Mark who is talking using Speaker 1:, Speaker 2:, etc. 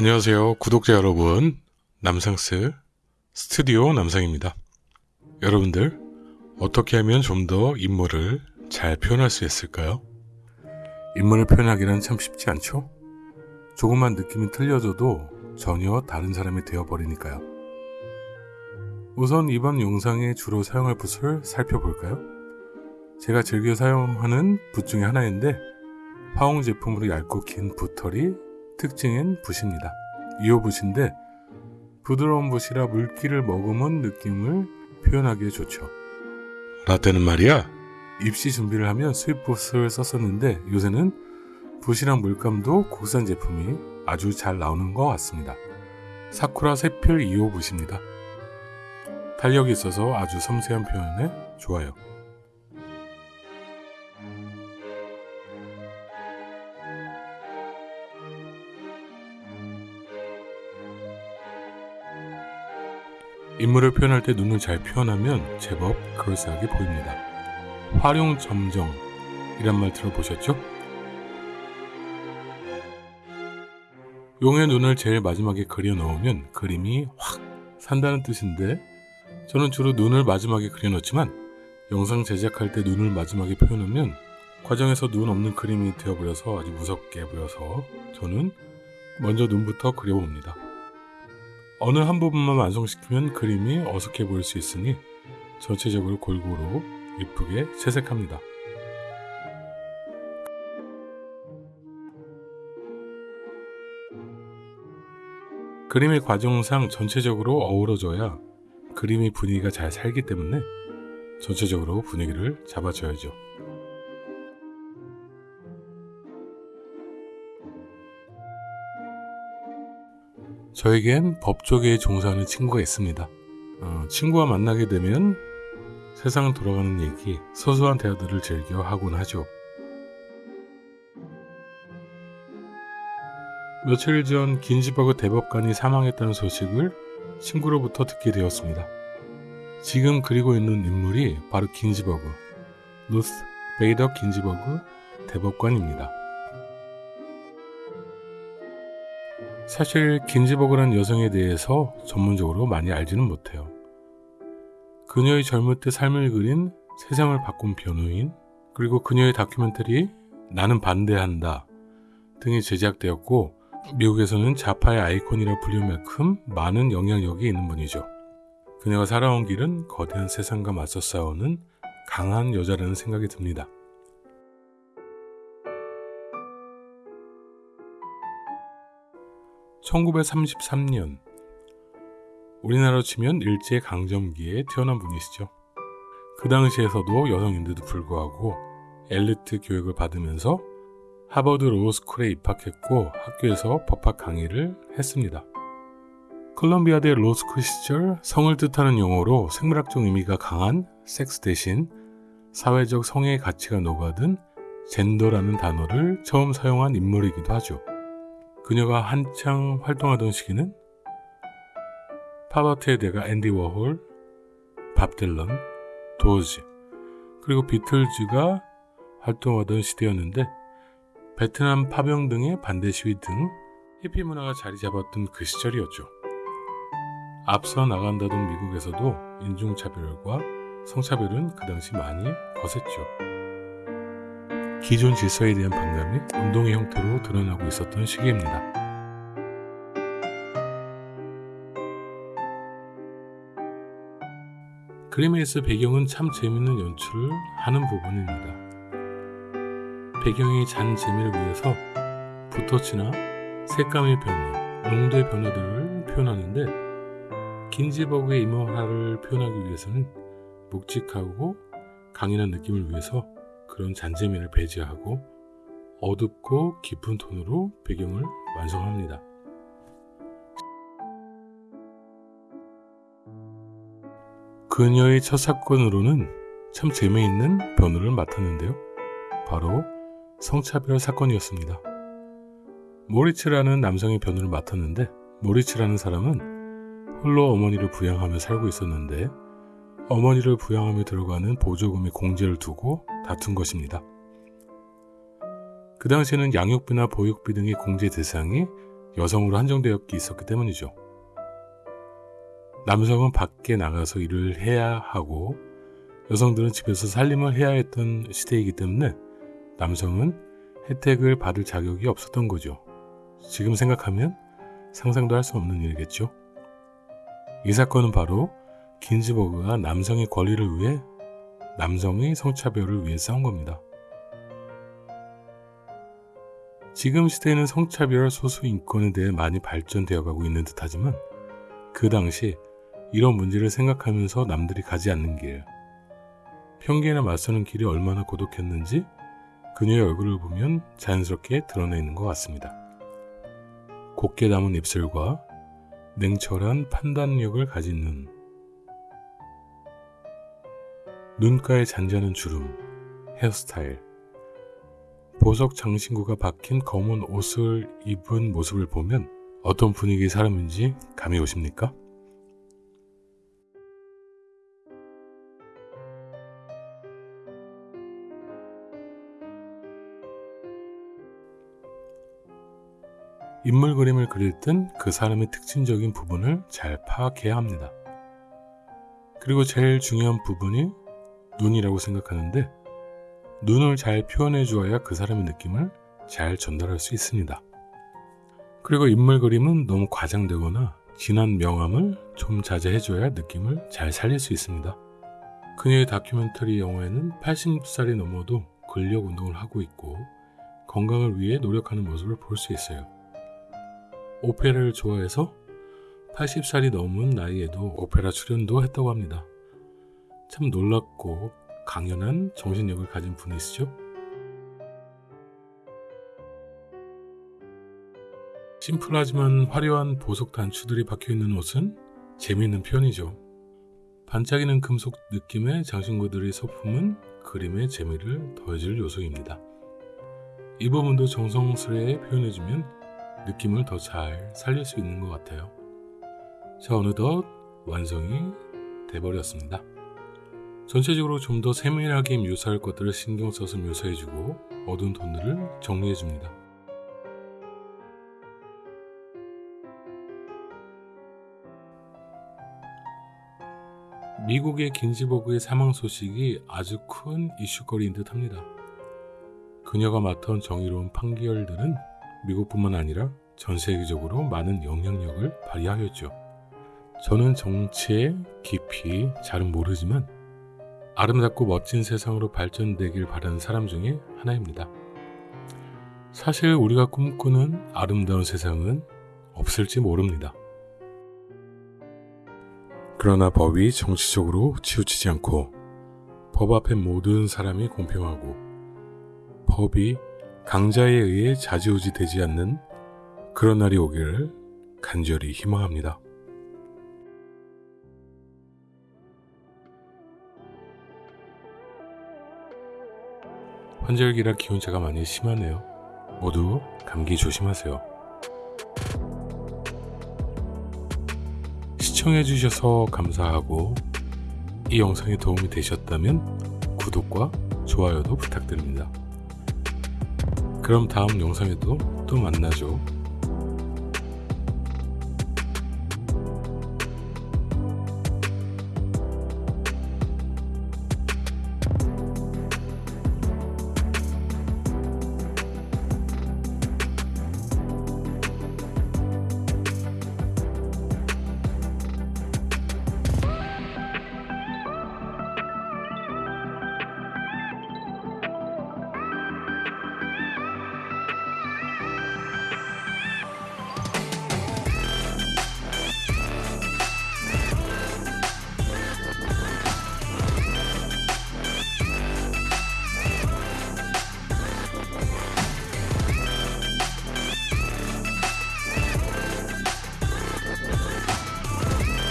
Speaker 1: 안녕하세요 구독자 여러분 남상스 스튜디오 남상입니다 여러분들 어떻게 하면 좀 더 인물을 잘 표현할 수 있을까요? 인물을 표현하기는 참 쉽지 않죠? 조금만 느낌이 틀려져도 전혀 다른 사람이 되어버리니까요 우선 이번 영상에 주로 사용할 붓을 살펴볼까요? 제가 즐겨 사용하는 붓 중에 하나인데 화홍 제품으로 얇고 긴 붓털이 특징인 붓입니다. 2호 붓인데 부드러운 붓이라 물기를 머금은 느낌을 표현하기에 좋죠. 라떼는 말이야. 입시 준비를 하면 수입붓을 썼었는데 요새는 붓이랑 물감도 국산 제품이 아주 잘 나오는 것 같습니다. 사쿠라 세필 2호 붓입니다. 탄력이 있어서 아주 섬세한 표현에 좋아요. 인물을 표현할 때 눈을 잘 표현하면 제법 그럴싸하게 보입니다. 활용 점정 이란 말 들어보셨죠? 용의 눈을 제일 마지막에 그려 넣으면 그림이 확 산다는 뜻인데 저는 주로 눈을 마지막에 그려 넣지만 영상 제작할 때 눈을 마지막에 표현하면 과정에서 눈 없는 그림이 되어버려서 아주 무섭게 보여서 저는 먼저 눈부터 그려봅니다. 어느 한 부분만 완성시키면 그림이 어색해 보일 수 있으니 전체적으로 골고루 이쁘게 채색합니다. 그림의 과정상 전체적으로 어우러져야 그림의 분위기가 잘 살기 때문에 전체적으로 분위기를 잡아줘야죠. 저에겐 법조계에 종사하는 친구가 있습니다. 어, 친구와 만나게 되면 세상 돌아가는 얘기, 소소한 대화들을 즐겨 하곤 하죠. 며칠 전 긴즈버그 대법관이 사망했다는 소식을 친구로부터 듣게 되었습니다. 지금 그리고 있는 인물이 바로 긴즈버그, 루스 베이더 긴즈버그 대법관입니다. 사실 긴즈버그란 여성에 대해서 전문적으로 많이 알지는 못해요. 그녀의 젊을 때 삶을 그린 세상을 바꾼 변호인, 그리고 그녀의 다큐멘터리 나는 반대한다 등이 제작되었고 미국에서는 자파의 아이콘이라 불릴 만큼 많은 영향력이 있는 분이죠. 그녀가 살아온 길은 거대한 세상과 맞서 싸우는 강한 여자라는 생각이 듭니다. 1933년 우리나라로 치면 일제 강점기에 태어난 분이시죠. 그 당시에서도 여성인데도 불구하고 엘리트 교육을 받으면서 하버드 로스쿨에 입학했고 학교에서 법학 강의를 했습니다. 컬럼비아대 로스쿨 시절 성을 뜻하는 용어로 생물학적 의미가 강한 섹스 대신 사회적 성의 가치가 녹아든 젠더라는 단어를 처음 사용한 인물이기도 하죠. 그녀가 한창 활동하던 시기는 파버트의 대가 앤디 워홀, 밥 딜런, 도즈, 그리고 비틀즈가 활동하던 시대였는데 베트남 파병 등의 반대 시위 등 히피 문화가 자리 잡았던 그 시절이었죠. 앞서 나간다던 미국에서도 인종차별과 성차별은 그 당시 많이 거셌죠. 기존 질서에 대한 반감이 운동의 형태로 드러나고 있었던 시기입니다. 그림에서 배경은 참 재밌는 연출을 하는 부분입니다. 배경의 잔 재미를 위해서 붓터치나 색감의 변화, 농도의 변화들을 표현하는데 긴지버그의 임원화를 표현하기 위해서는 묵직하고 강인한 느낌을 위해서 그런 잔재미를 배제하고 어둡고 깊은 톤으로 배경을 완성합니다. 그녀의 첫 사건으로는 참 재미있는 변호를 맡았는데요. 바로 성차별 사건이었습니다. 모리츠라는 남성의 변호를 맡았는데 모리츠라는 사람은 홀로 어머니를 부양하며 살고 있었는데 어머니를 부양하며 들어가는 보조금의 공제를 두고 다툰 것입니다. 그 당시에는 양육비나 보육비 등의 공제 대상이 여성으로 한정되어 있었기 때문이죠. 남성은 밖에 나가서 일을 해야 하고 여성들은 집에서 살림을 해야 했던 시대이기 때문에 남성은 혜택을 받을 자격이 없었던 거죠. 지금 생각하면 상상도 할 수 없는 일이겠죠. 이 사건은 바로 긴즈버그가 남성의 권리를 위해 남성의 성차별을 위해 싸운 겁니다. 지금 시대에는 성차별 소수 인권에 대해 많이 발전되어 가고 있는 듯 하지만 그 당시 이런 문제를 생각하면서 남들이 가지 않는 길, 편견에 맞서는 길이 얼마나 고독했는지 그녀의 얼굴을 보면 자연스럽게 드러나 있는 것 같습니다. 곱게 담은 입술과 냉철한 판단력을 가진 눈, 눈가에 잔잔한 주름, 헤어스타일, 보석 장신구가 박힌 검은 옷을 입은 모습을 보면 어떤 분위기의 사람인지 감이 오십니까? 인물 그림을 그릴 땐 그 사람의 특징적인 부분을 잘 파악해야 합니다. 그리고 제일 중요한 부분이 눈이라고 생각하는데 눈을 잘 표현해 주어야 그 사람의 느낌을 잘 전달할 수 있습니다. 그리고 인물 그림은 너무 과장되거나 진한 명암을 좀 자제해 줘야 느낌을 잘 살릴 수 있습니다. 그녀의 다큐멘터리 영화에는 80살이 넘어도 근력 운동을 하고 있고 건강을 위해 노력하는 모습을 볼 수 있어요. 오페라를 좋아해서 80살이 넘은 나이에도 오페라 출연도 했다고 합니다. 참 놀랍고 강연한 정신력을 가진 분이시죠? 심플하지만 화려한 보석 단추들이 박혀있는 옷은 재미있는 표현이죠. 반짝이는 금속 느낌의 장신구들의 소품은 그림의 재미를 더해줄 요소입니다. 이 부분도 정성스레 표현해주면 느낌을 더 잘 살릴 수 있는 것 같아요. 자, 어느덧 완성이 돼버렸습니다. 전체적으로 좀 더 세밀하게 묘사할 것들을 신경 써서 묘사해주고 어두운 톤들을 정리해줍니다. 미국의 긴지버그의 사망 소식이 아주 큰 이슈거리인 듯 합니다. 그녀가 맡은 정의로운 판결들은 미국뿐만 아니라 전 세계적으로 많은 영향력을 발휘하였죠. 저는 정치에 깊이 잘은 모르지만 아름답고 멋진 세상으로 발전되길 바라는 사람 중에 하나입니다. 사실 우리가 꿈꾸는 아름다운 세상은 없을지 모릅니다. 그러나 법이 정치적으로 치우치지 않고 법 앞에 모든 사람이 공평하고 법이 강자에 의해 자지우지 되지 않는 그런 날이 오기를 간절히 희망합니다. 환절기라 기온차가 많이 심하네요. 모두 감기 조심하세요. 시청해주셔서 감사하고 이 영상이 도움이 되셨다면 구독과 좋아요도 부탁드립니다. 그럼 다음 영상에도 또 만나죠.